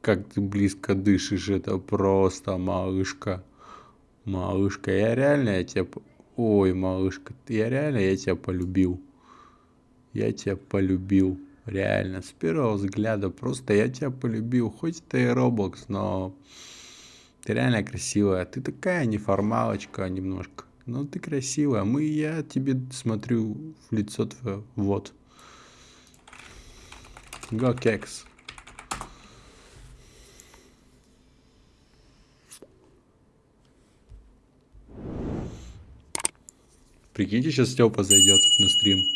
Как ты близко дышишь, это просто, малышка. Малышка, я реально я тебя... Ой, малышка, я реально я тебя полюбил. Я тебя полюбил. Реально, с первого взгляда просто я тебя полюбил. Хоть это и Roblox, но ты реально красивая. Ты такая неформалочка немножко. Но ты красивая. Мы, я тебе смотрю в лицо твое. Вот. Го кекс. Прикиньте, сейчас Степа зайдет на стрим.